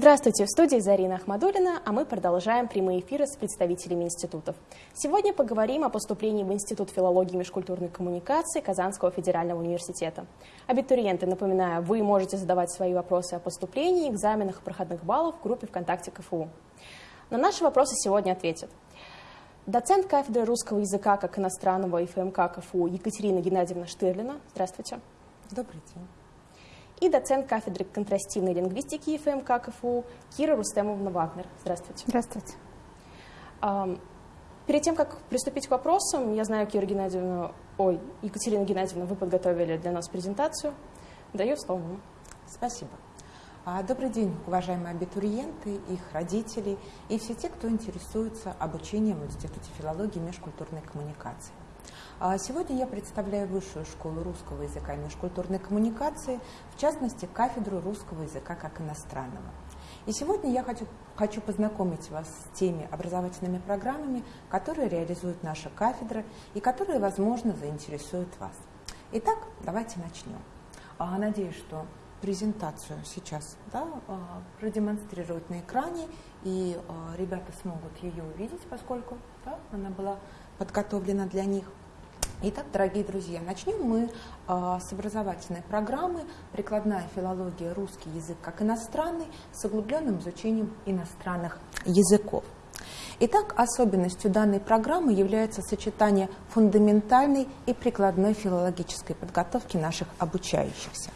Здравствуйте, в студии Зарина Ахмадулина, а мы продолжаем прямые эфиры с представителями институтов. Сегодня поговорим о поступлении в Институт филологии и межкультурной коммуникации Казанского федерального университета. Абитуриенты, напоминаю, вы можете задавать свои вопросы о поступлении, экзаменах и проходных баллов в группе ВКонтакте КФУ. На наши вопросы сегодня ответят доцент кафедры русского языка как иностранного ФМК КФУ Екатерина Геннадьевна Штырлина. Здравствуйте. Добрый день и доцент кафедры контрастивной лингвистики ФМК КФУ Кира Рустемовна Вагнер. Здравствуйте. Здравствуйте. Перед тем, как приступить к вопросам, я знаю, Кира Геннадьевна, ой, Екатерина Геннадьевна, вы подготовили для нас презентацию. Даю слово вам. Спасибо. А, добрый день, уважаемые абитуриенты, их родители и все те, кто интересуется обучением в Институте филологии и межкультурной коммуникации. А сегодня я представляю Высшую школу русского языка и межкультурной коммуникации, в частности, кафедру русского языка как иностранного. И сегодня я хочу, хочу познакомить вас с теми образовательными программами, которые реализует наша кафедра и которые, возможно, заинтересуют вас. Итак, давайте начнем. А, надеюсь, что презентацию сейчас да, а, продемонстрируют на экране, и ребята смогут ее увидеть, поскольку да, она была подготовлена для них. Итак, дорогие друзья, начнем мы э, с образовательной программы «Прикладная филология. Русский язык как иностранный» с углубленным изучением иностранных языков. Итак, особенностью данной программы является сочетание фундаментальной и прикладной филологической подготовки наших обучающихся.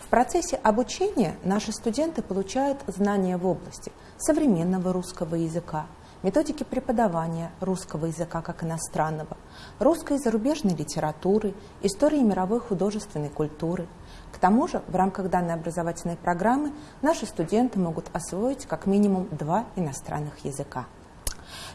В процессе обучения наши студенты получают знания в области современного русского языка, методики преподавания русского языка как иностранного, русской и зарубежной литературы, истории мировой художественной культуры. К тому же, в рамках данной образовательной программы наши студенты могут освоить как минимум два иностранных языка.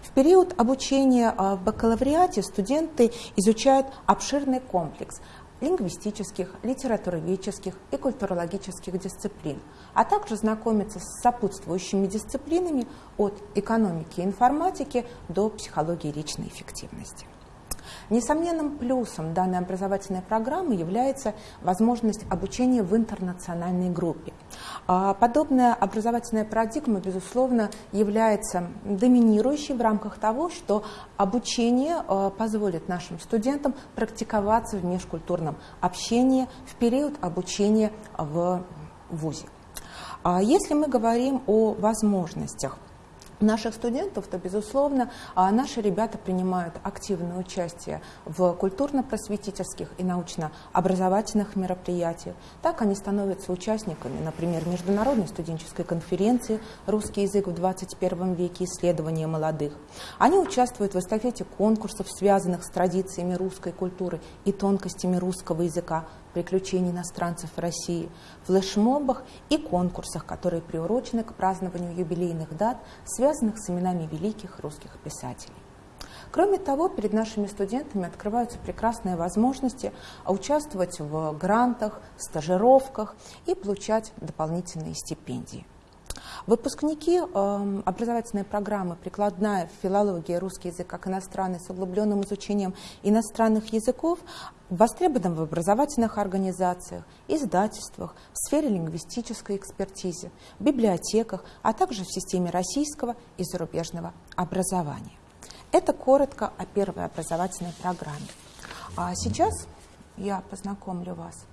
В период обучения а, в бакалавриате студенты изучают обширный комплекс лингвистических, литературоведческих и культурологических дисциплин, а также знакомиться с сопутствующими дисциплинами от экономики и информатики до психологии личной эффективности. Несомненным плюсом данной образовательной программы является возможность обучения в интернациональной группе. А подобная образовательная парадигма, безусловно, является доминирующей в рамках того, что обучение а, позволит нашим студентам практиковаться в межкультурном общении в период обучения в ВУЗе. А если мы говорим о возможностях наших студентов, то, безусловно, а, наши ребята принимают активное участие в культурно-просветительских и научно-образовательных мероприятиях. Так они становятся участниками, например, Международной студенческой конференции «Русский язык в 21 веке. Исследования молодых». Они участвуют в эстафете конкурсов, связанных с традициями русской культуры и тонкостями русского языка, приключений иностранцев в России, флешмобах и конкурсах, которые приурочены к празднованию юбилейных дат, связанных с именами великих русских писателей. Кроме того, перед нашими студентами открываются прекрасные возможности участвовать в грантах, стажировках и получать дополнительные стипендии. Выпускники э, образовательной программы «Прикладная филология русский язык как иностранный» с углубленным изучением иностранных языков востребованы в образовательных организациях, издательствах, в сфере лингвистической экспертизы, библиотеках, а также в системе российского и зарубежного образования. Это коротко о первой образовательной программе. А сейчас я познакомлю вас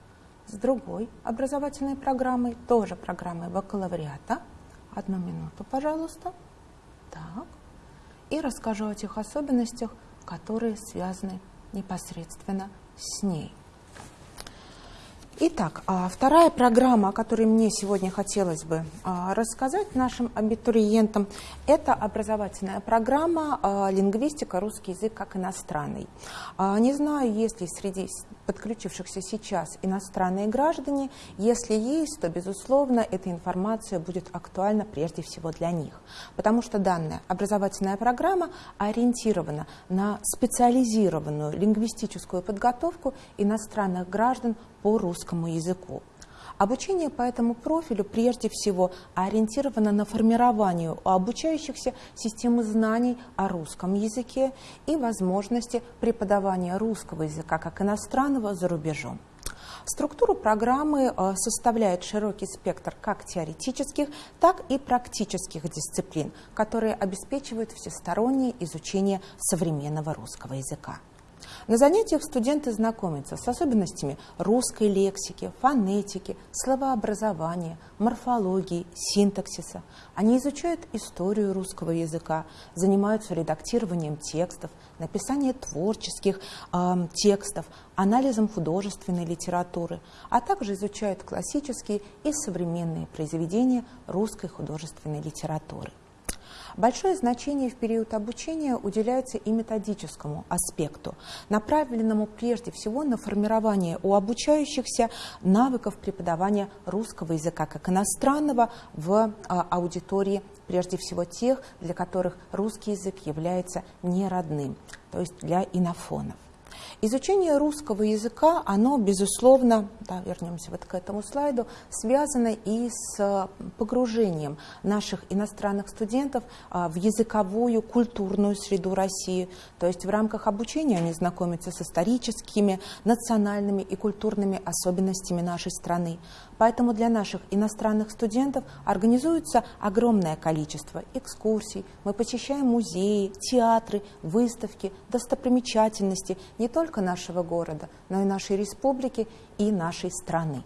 с другой образовательной программой, тоже программой бакалавриата – Одну минуту, пожалуйста. Так. И расскажу о тех особенностях, которые связаны непосредственно с ней. Итак, а вторая программа, о которой мне сегодня хотелось бы а, рассказать нашим абитуриентам, это образовательная программа а, «Лингвистика. Русский язык как иностранный». Не знаю, есть ли среди подключившихся сейчас иностранные граждане. Если есть, то, безусловно, эта информация будет актуальна прежде всего для них, потому что данная образовательная программа ориентирована на специализированную лингвистическую подготовку иностранных граждан по русскому языку. Обучение по этому профилю прежде всего ориентировано на формирование у обучающихся системы знаний о русском языке и возможности преподавания русского языка как иностранного за рубежом. Структуру программы э, составляет широкий спектр как теоретических, так и практических дисциплин, которые обеспечивают всестороннее изучение современного русского языка. На занятиях студенты знакомятся с особенностями русской лексики, фонетики, словообразования, морфологии, синтаксиса. Они изучают историю русского языка, занимаются редактированием текстов, написанием творческих э, текстов, анализом художественной литературы, а также изучают классические и современные произведения русской художественной литературы. Большое значение в период обучения уделяется и методическому аспекту, направленному прежде всего на формирование у обучающихся навыков преподавания русского языка как иностранного в а, аудитории прежде всего тех, для которых русский язык является неродным, то есть для инофонов. Изучение русского языка, оно, безусловно, да, вернемся вот к этому слайду, связано и с погружением наших иностранных студентов а, в языковую, культурную среду России. То есть в рамках обучения они знакомятся с историческими, национальными и культурными особенностями нашей страны. Поэтому для наших иностранных студентов организуется огромное количество экскурсий. Мы посещаем музеи, театры, выставки, достопримечательности не только нашего города, но и нашей республики и нашей страны.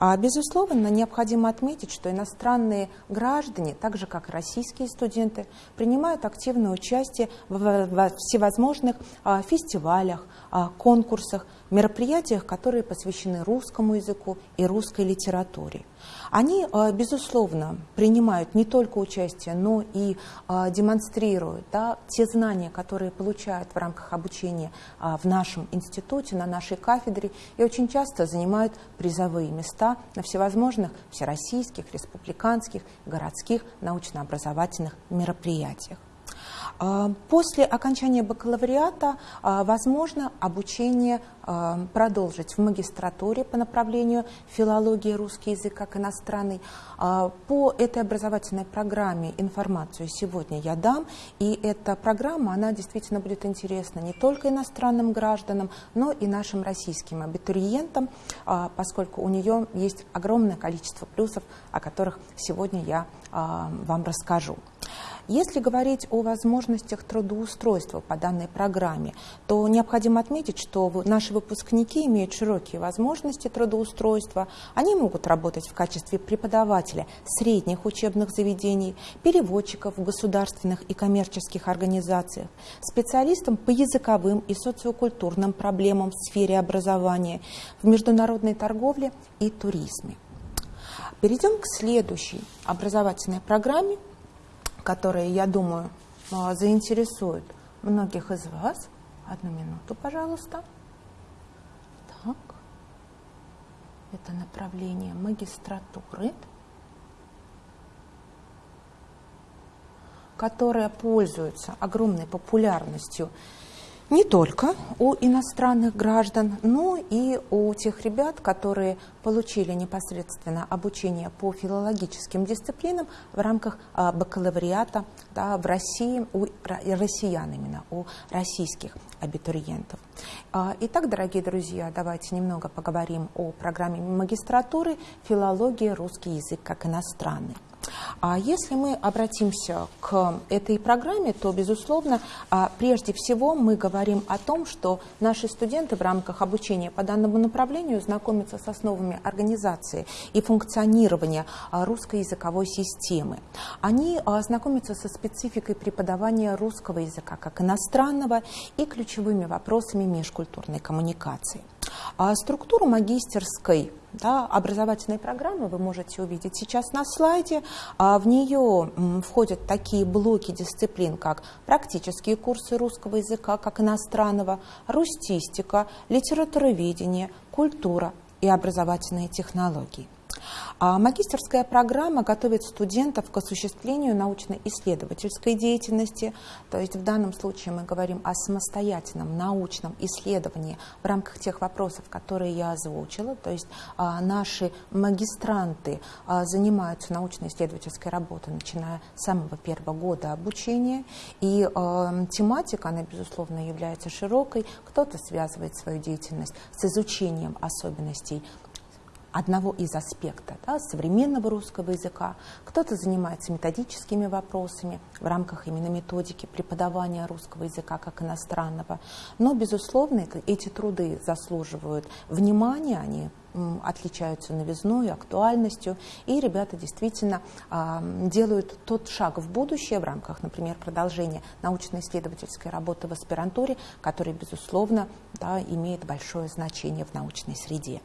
А, безусловно, необходимо отметить, что иностранные граждане, так же как российские студенты, принимают активное участие в всевозможных а, фестивалях, а, конкурсах, мероприятиях, которые посвящены русскому языку и русской литературе. Они, а, безусловно, принимают не только участие, но и а, демонстрируют да, те знания, которые получают в рамках обучения а, в нашем институте, на нашей кафедре, и очень часто занимают призовые места на всевозможных всероссийских, республиканских, городских научно-образовательных мероприятиях. А, после окончания бакалавриата а, возможно обучение а, продолжить в магистратуре по направлению филология русский язык как иностранный. По этой образовательной программе информацию сегодня я дам, и эта программа, она действительно будет интересна не только иностранным гражданам, но и нашим российским абитуриентам, поскольку у нее есть огромное количество плюсов, о которых сегодня я вам расскажу. Если говорить о возможностях трудоустройства по данной программе, то необходимо отметить, что наши выпускники имеют широкие возможности трудоустройства. Они могут работать в качестве преподавателя средних учебных заведений, переводчиков в государственных и коммерческих организациях, специалистом по языковым и социокультурным проблемам в сфере образования, в международной торговле и туризме. Перейдем к следующей образовательной программе – которые, я думаю, а, заинтересуют многих из вас. Одну минуту, пожалуйста. Так. Это направление магистратуры, которое пользуется огромной популярностью не только у иностранных граждан, но и у тех ребят, которые получили непосредственно обучение по филологическим дисциплинам в рамках а, бакалавриата да, в России, у россиян именно, у российских абитуриентов. А, итак, дорогие друзья, давайте немного поговорим о программе магистратуры «Филология. Русский язык как иностранный». А если мы обратимся к этой программе, то, безусловно, а, прежде всего мы говорим о том, что наши студенты в рамках обучения по данному направлению знакомятся с основами организации и функционирования а, русской языковой системы. Они знакомятся со спецификой преподавания русского языка как иностранного и ключевыми вопросами межкультурной коммуникации. А структуру магистерской да, образовательной программы вы можете увидеть сейчас на слайде. А в нее входят такие блоки дисциплин, как практические курсы русского языка, как иностранного, рустистика, литературоведение, культура и образовательные технологии. А магистерская программа готовит студентов к осуществлению научно-исследовательской деятельности, то есть в данном случае мы говорим о самостоятельном научном исследовании в рамках тех вопросов, которые я озвучила, то есть а, наши магистранты а, занимаются научно-исследовательской работой, начиная с самого первого года обучения, и тематика, она, безусловно, является широкой, кто-то связывает свою деятельность с изучением особенностей одного из аспектов да, современного русского языка, кто-то занимается методическими вопросами в рамках именно методики преподавания русского языка как иностранного. Но, безусловно, эти труды заслуживают внимания, они отличаются новизной, актуальностью, и ребята действительно э, делают тот шаг в будущее в рамках, например, продолжения научно-исследовательской работы в аспирантуре, который, безусловно, да, имеет большое значение в научной среде.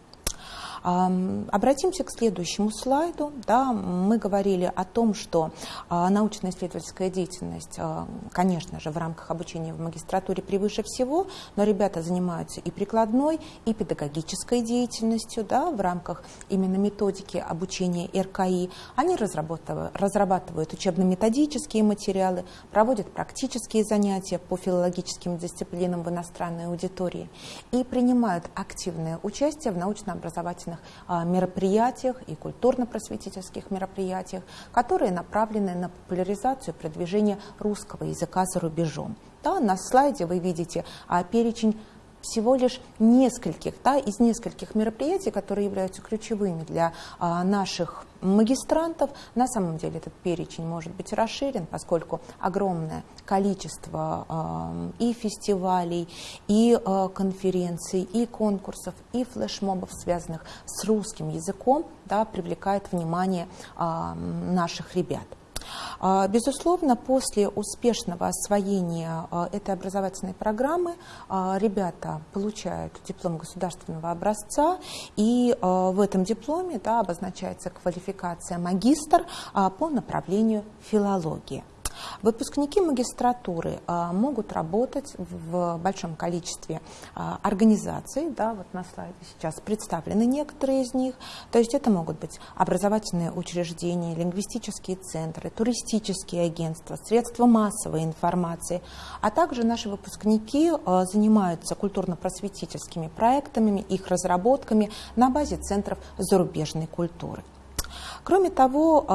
Обратимся к следующему слайду. Да, мы говорили о том, что а, научно-исследовательская деятельность, а, конечно же, в рамках обучения в магистратуре превыше всего, но ребята занимаются и прикладной, и педагогической деятельностью да, в рамках именно методики обучения РКИ. Они разрабатывают, учебно-методические материалы, проводят практические занятия по филологическим дисциплинам в иностранной аудитории и принимают активное участие в научно-образовательной различных а, мероприятиях и культурно-просветительских мероприятиях, которые направлены на популяризацию и продвижение русского языка за рубежом. Да, на слайде вы видите а, перечень всего лишь нескольких, да, из нескольких мероприятий, которые являются ключевыми для а, наших магистрантов. На самом деле этот перечень может быть расширен, поскольку огромное количество а, и фестивалей, и а, конференций, и конкурсов, и флешмобов, связанных с русским языком, да, привлекает внимание а, наших ребят. А, безусловно, после успешного освоения а, этой образовательной программы а, ребята получают диплом государственного образца, и в этом дипломе да, обозначается квалификация магистр по направлению филологии. Выпускники магистратуры а, могут работать в большом количестве а, организаций, да, вот на слайде сейчас представлены некоторые из них, то есть это могут быть образовательные учреждения, лингвистические центры, туристические агентства, средства массовой информации, а также наши выпускники а, занимаются культурно-просветительскими проектами, их разработками на базе центров зарубежной культуры. Кроме того,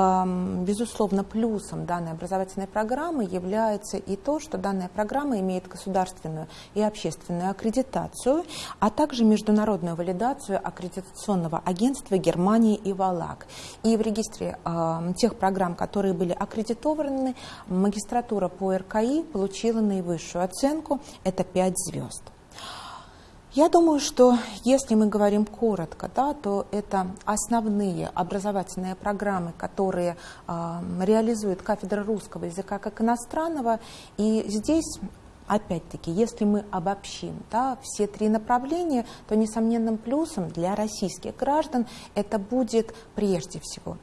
безусловно, плюсом данной образовательной программы является и то, что данная программа имеет государственную и общественную аккредитацию, а также международную валидацию аккредитационного агентства Германии и ВАЛАК. И в регистре тех программ, которые были аккредитованы, магистратура по РКИ получила наивысшую оценку – это 5 звезд. Я думаю, что если мы говорим коротко, да, то это основные образовательные программы, которые э, реализует кафедра русского языка как иностранного. И здесь Опять-таки, если мы обобщим да, все три направления, то несомненным плюсом для российских граждан это будет прежде всего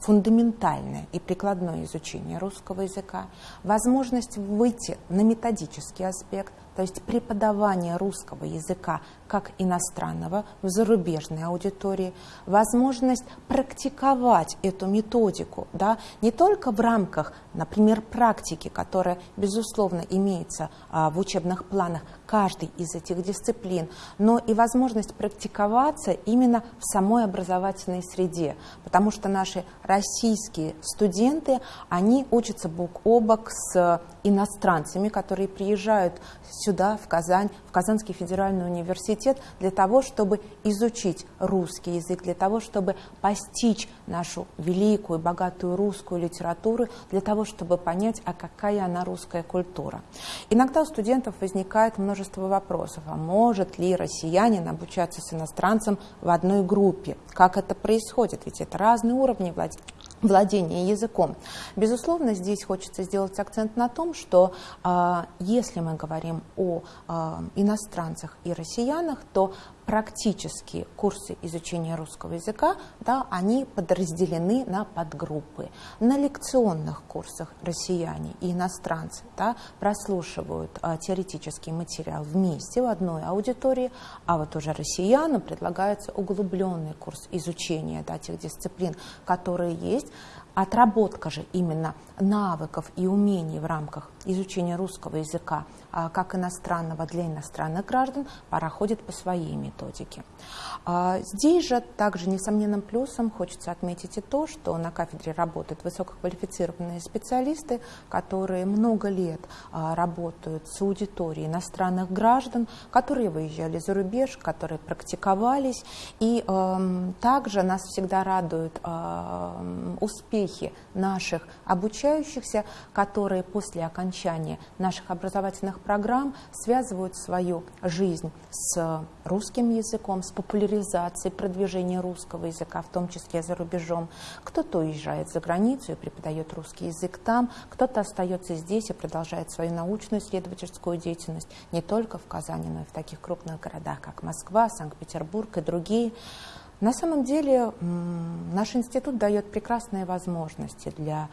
фундаментальное и прикладное изучение русского языка, возможность выйти на методический аспект, то есть преподавание русского языка как иностранного в зарубежной аудитории, возможность практиковать эту методику, да, не только в рамках, например, практики, которая, безусловно, имеется а, в учебных планах каждой из этих дисциплин, но и возможность практиковаться именно в самой образовательной среде, потому что наши российские студенты, они учатся бок о бок с иностранцами, которые приезжают сюда, в Казань, в Казанский федеральный университет для того, чтобы изучить русский язык, для того, чтобы постичь нашу великую, богатую русскую литературу, для того, чтобы понять, а какая она русская культура. Иногда у студентов возникает множество вопросов, а может ли россиянин обучаться с иностранцем в одной группе? Как это происходит? Ведь это разные уровни владения владение языком. Безусловно, здесь хочется сделать акцент на том, что э, если мы говорим о э, иностранцах и россиянах, то практические курсы изучения русского языка, да, они подразделены на подгруппы. На лекционных курсах россияне и иностранцы да, прослушивают а, теоретический материал вместе в одной аудитории, а вот уже россиянам предлагается углубленный курс изучения да, тех дисциплин, которые есть. Отработка же именно навыков и умений в рамках изучения русского языка а, как иностранного для иностранных граждан проходит по своей методике. А, здесь же также несомненным плюсом хочется отметить и то, что на кафедре работают высококвалифицированные специалисты, которые много лет а, работают с аудиторией иностранных граждан, которые выезжали за рубеж, которые практиковались. И также нас всегда радуют успехи наших обучающихся, которые после окончания наших образовательных программ связывают свою жизнь с русским языком, с популяризацией, продвижением русского языка, в том числе за рубежом. Кто-то уезжает за границу и преподает русский язык там, кто-то остается здесь и продолжает свою научную исследовательскую деятельность не только в Казани, но и в таких крупных городах, как Москва, Санкт-Петербург и другие. На самом деле наш институт дает прекрасные возможности для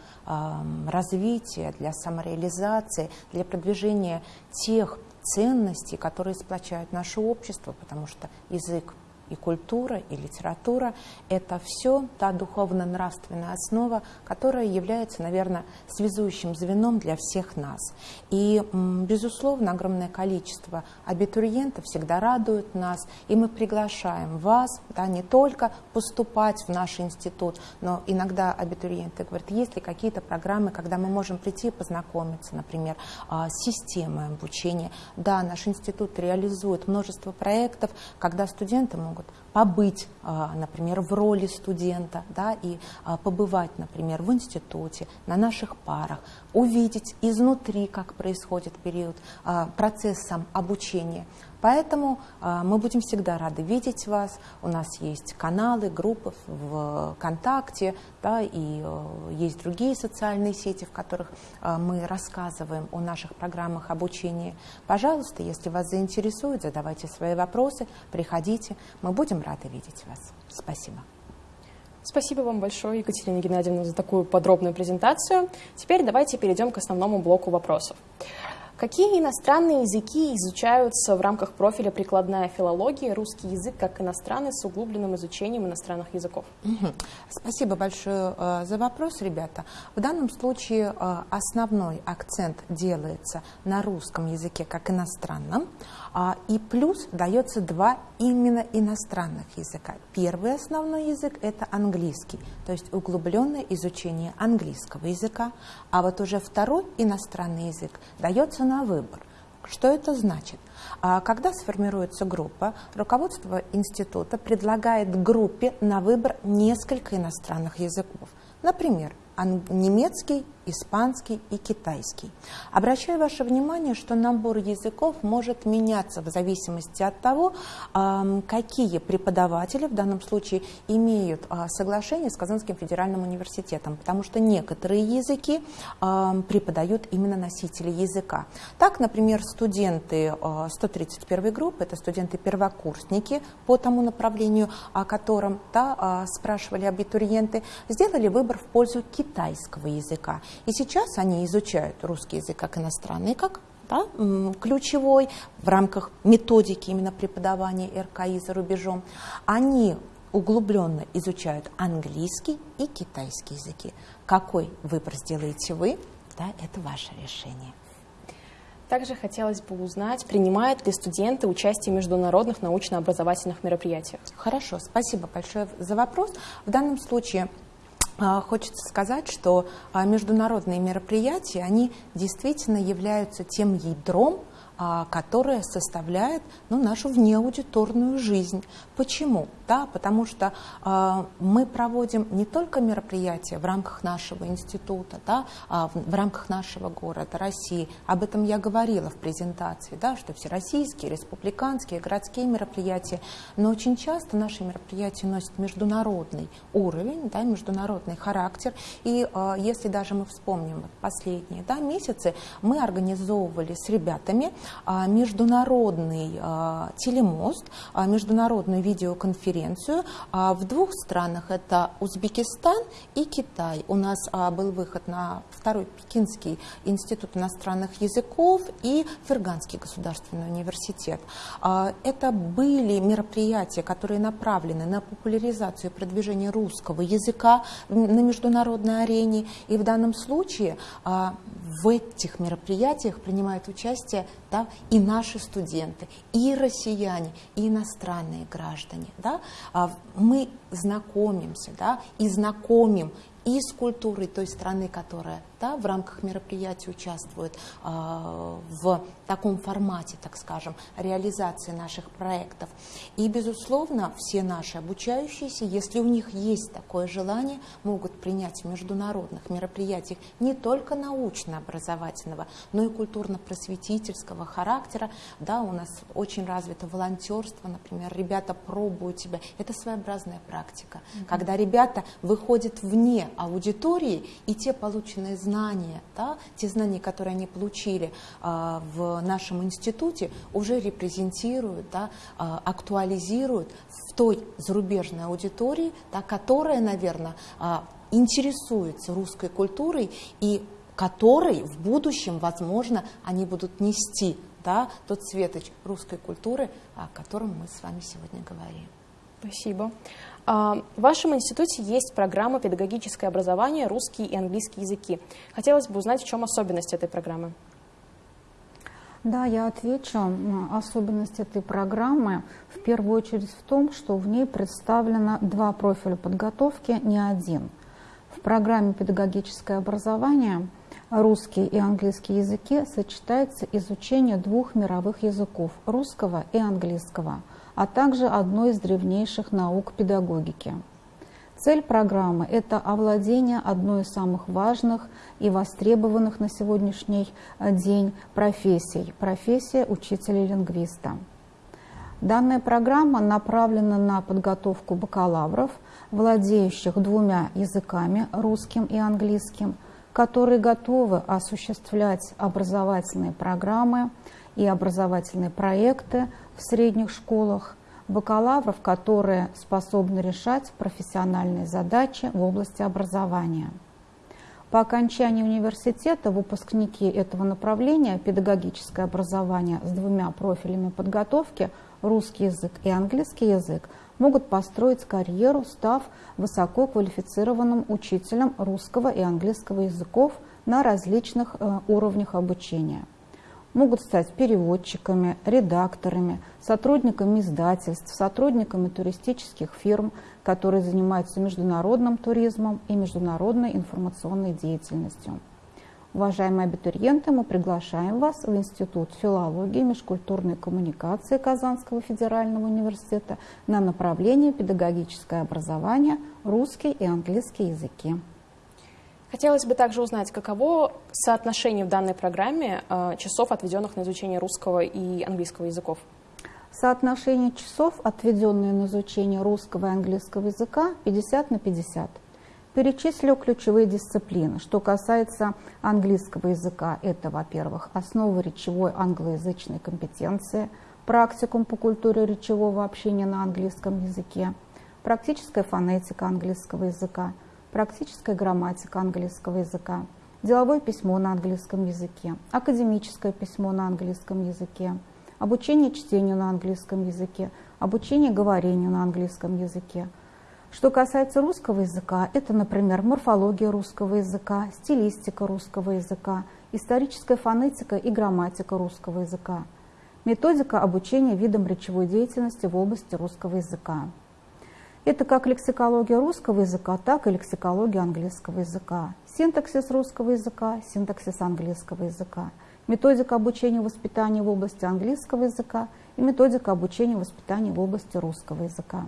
развития, для самореализации, для продвижения тех ценностей, которые сплочают наше общество, потому что язык и культура, и литература – это все та духовно-нравственная основа, которая является, наверное, связующим звеном для всех нас. И, безусловно, огромное количество абитуриентов всегда радует нас, и мы приглашаем вас да, не только поступать в наш институт, но иногда абитуриенты говорят, есть ли какие-то программы, когда мы можем прийти и познакомиться, например, а, с системой обучения. Да, наш институт реализует множество проектов, когда студенты могут могут побыть, а, например, в роли студента, да, и а, побывать, например, в институте, на наших парах, увидеть изнутри, как происходит период, а, процесс обучения. Поэтому э, мы будем всегда рады видеть вас. У нас есть каналы, группы в ВКонтакте, да, и э, есть другие социальные сети, в которых э, мы рассказываем о наших программах обучения. Пожалуйста, если вас заинтересует, задавайте свои вопросы, приходите. Мы будем рады видеть вас. Спасибо. Спасибо вам большое, Екатерина Геннадьевна, за такую подробную презентацию. Теперь давайте перейдем к основному блоку вопросов. Какие иностранные языки изучаются в рамках профиля прикладная филология, русский язык как иностранный с углубленным изучением иностранных языков? Спасибо большое э, за вопрос, ребята. В данном случае э, основной акцент делается на русском языке как иностранном, и плюс дается два именно иностранных языка. Первый основной язык – это английский, то есть углубленное изучение английского языка, а вот уже второй иностранный язык дается на выбор. Что это значит? А, когда сформируется группа, руководство института предлагает группе на выбор несколько иностранных языков. Например, немецкий, испанский и китайский. Обращаю ваше внимание, что набор языков может меняться в зависимости от того, какие преподаватели в данном случае имеют а, соглашение с Казанским федеральным университетом, потому что некоторые языки преподают именно носители языка. Так, например, студенты 131 а, группы, это студенты-первокурсники по тому направлению, о котором да, а, спрашивали абитуриенты, сделали выбор в пользу китайского языка. И сейчас они изучают русский язык как иностранный, как да, ключевой в рамках методики именно преподавания РКИ за рубежом. Они углубленно изучают английский и китайский языки. Какой выбор сделаете вы, да, это ваше решение. Также хотелось бы узнать, принимают ли студенты участие в международных научно-образовательных мероприятиях? Хорошо, спасибо большое за вопрос. В данном случае хочется сказать, что а, международные мероприятия, они действительно являются тем ядром, а, которое составляет ну, нашу внеаудиторную жизнь. Почему? Да, потому что э, мы проводим не только мероприятия в рамках нашего института, да, а в, в рамках нашего города, России. Об этом я говорила в презентации, да, что всероссийские, республиканские, городские мероприятия, но очень часто наши мероприятия носят международный уровень, да, международный характер. И э, если даже мы вспомним последние да, месяцы, мы организовывали с ребятами э, международный э, телемост, э, международную видеоконференцию э, в двух странах. Это Узбекистан и Китай. У нас э, был выход на второй Пекинский институт иностранных языков и Ферганский государственный университет. Э, это были мероприятия, которые направлены на популяризацию и продвижение русского языка на международной арене. И в данном случае а, в этих мероприятиях принимают участие да, и наши студенты, и россияне, и иностранные граждане. Да? А, мы знакомимся да, и знакомим и с культурой той страны, которая да, в рамках мероприятия участвует э, в таком формате, так скажем, реализации наших проектов. И, безусловно, все наши обучающиеся, если у них есть такое желание, могут принять в международных мероприятиях не только научно-образовательного, но и культурно-просветительского характера. Да, у нас очень развито волонтерство, например, ребята пробуют себя. Это своеобразная практика, mm-hmm. когда ребята выходят вне аудитории, и те полученные знания, да, те знания, которые они получили э, в нашем институте, уже репрезентируют, да, э, актуализируют в той зарубежной аудитории, да, которая, наверное, э, интересуется русской культурой и которой в будущем, возможно, они будут нести да, тот светоч русской культуры, о котором мы с вами сегодня говорим. Спасибо. А, в вашем институте есть программа «Педагогическое образование. Русский и английский языки». Хотелось бы узнать, в чем особенность этой программы. Да, я отвечу. Особенность этой программы в первую очередь в том, что в ней представлено два профиля подготовки, не один. В программе «Педагогическое образование» русский и английский языки сочетается изучение двух мировых языков – русского и английского – а также одной из древнейших наук педагогики. Цель программы – это овладение одной из самых важных и востребованных на сегодняшний день профессий – профессия учителя-лингвиста. Данная программа направлена на подготовку бакалавров, владеющих двумя языками – русским и английским, которые готовы осуществлять образовательные программы и образовательные проекты в средних школах, бакалавров, которые способны решать профессиональные задачи в области образования. По окончании университета выпускники этого направления педагогическое образование с двумя профилями подготовки русский язык и английский язык могут построить карьеру, став высококвалифицированным учителем русского и английского языков на различных э, уровнях обучения могут стать переводчиками, редакторами, сотрудниками издательств, сотрудниками туристических фирм, которые занимаются международным туризмом и международной информационной деятельностью. Уважаемые абитуриенты, мы приглашаем вас в Институт филологии и межкультурной коммуникации Казанского федерального университета на направление педагогическое образование, русский и английский языки. Хотелось бы также узнать, каково соотношение в данной программе э, часов, отведенных на изучение русского и английского языков? Соотношение часов, отведенные на изучение русского и английского языка, 50 на 50. Перечислю ключевые дисциплины. Что касается английского языка, это, во-первых, основы речевой англоязычной компетенции, практикум по культуре речевого общения на английском языке, практическая фонетика английского языка – практическая грамматика английского языка, деловое письмо на английском языке, академическое письмо на английском языке, обучение чтению на английском языке, обучение говорению на английском языке. Что касается русского языка, это, например, морфология русского языка, стилистика русского языка, историческая фонетика и грамматика русского языка, методика обучения видам речевой деятельности в области русского языка. Это как лексикология русского языка, так и лексикология английского языка, синтаксис русского языка, синтаксис английского языка, методика обучения воспитания в области английского языка и методика обучения воспитания в области русского языка.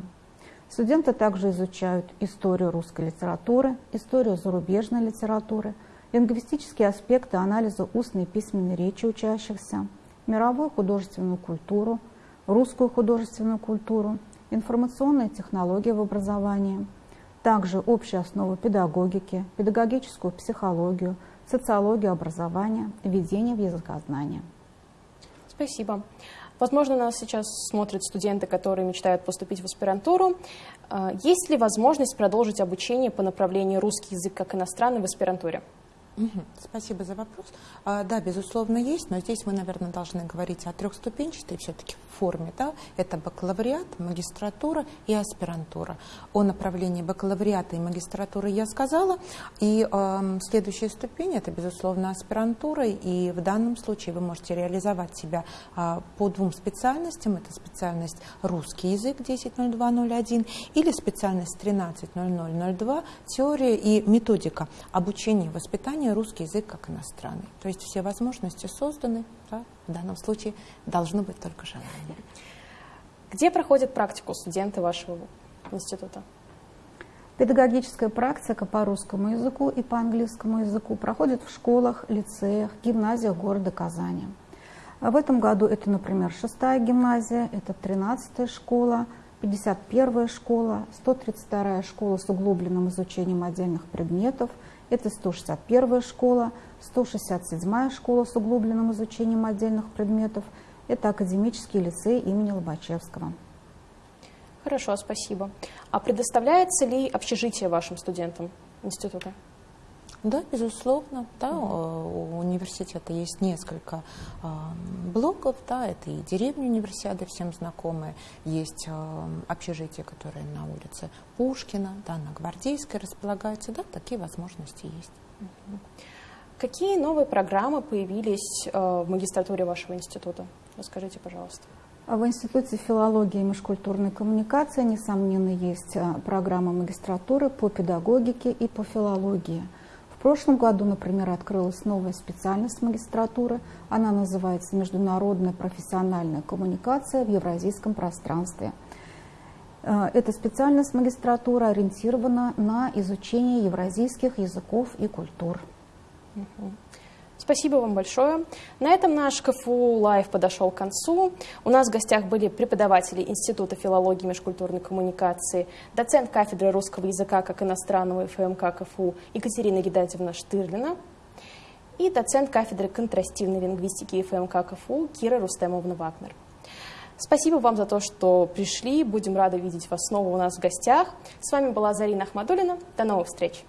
Студенты также изучают историю русской литературы, историю зарубежной литературы, лингвистические аспекты анализа устной и письменной речи учащихся, мировую художественную культуру, русскую художественную культуру, информационные технологии в образовании, также общие основы педагогики, педагогическую психологию, социологию образования, введение в языкознание. Спасибо. Возможно, нас сейчас смотрят студенты, которые мечтают поступить в аспирантуру. А, есть ли возможность продолжить обучение по направлению русский язык как иностранный в аспирантуре? Спасибо за вопрос. А, да, безусловно, есть, но здесь мы, наверное, должны говорить о трехступенчатой все-таки форме. Да? Это бакалавриат, магистратура и аспирантура. О направлении бакалавриата и магистратуры я сказала. И э, следующая ступень – это, безусловно, аспирантура. И в данном случае вы можете реализовать себя э, по двум специальностям. Это специальность русский язык 10.02.01 или специальность 13.00.02 теория и методика обучения и воспитания образования русский язык как иностранный. То есть все возможности созданы, да, в данном случае должно быть только желание. Где проходят практику студенты вашего института? Педагогическая практика по русскому языку и по английскому языку проходит в школах, лицеях, гимназиях города Казани. А в этом году это, например, шестая гимназия, это тринадцатая школа, 51-я школа, 132-я школа с углубленным изучением отдельных предметов – это 161 школа, 167 школа с углубленным изучением отдельных предметов. Это академический лицей имени Лобачевского. Хорошо, спасибо. А предоставляется ли общежитие вашим студентам института? Да, безусловно. Да, У университета есть несколько э, блоков. Да, это и деревня универсиады, всем знакомые. Есть э, общежитие, которое на улице Пушкина, да, на Гвардейской располагается. Да, такие возможности есть. Какие новые программы появились э, в магистратуре вашего института? Расскажите, пожалуйста. В Институте филологии и межкультурной коммуникации, несомненно, есть программа магистратуры по педагогике и по филологии – в прошлом году, например, открылась новая специальность магистратуры. Она называется «Международная профессиональная коммуникация в евразийском пространстве». Э, эта специальность магистратуры ориентирована на изучение евразийских языков и культур. Угу. Спасибо вам большое. На этом наш КФУ Лайв подошел к концу. У нас в гостях были преподаватели Института филологии и межкультурной коммуникации, доцент кафедры русского языка как иностранного ФМК КФУ Екатерина Гедатьевна Штырлина и доцент кафедры контрастивной лингвистики ФМК КФУ Кира Рустемовна Вагнер. Спасибо вам за то, что пришли. Будем рады видеть вас снова у нас в гостях. С вами была Зарина Ахмадулина. До новых встреч!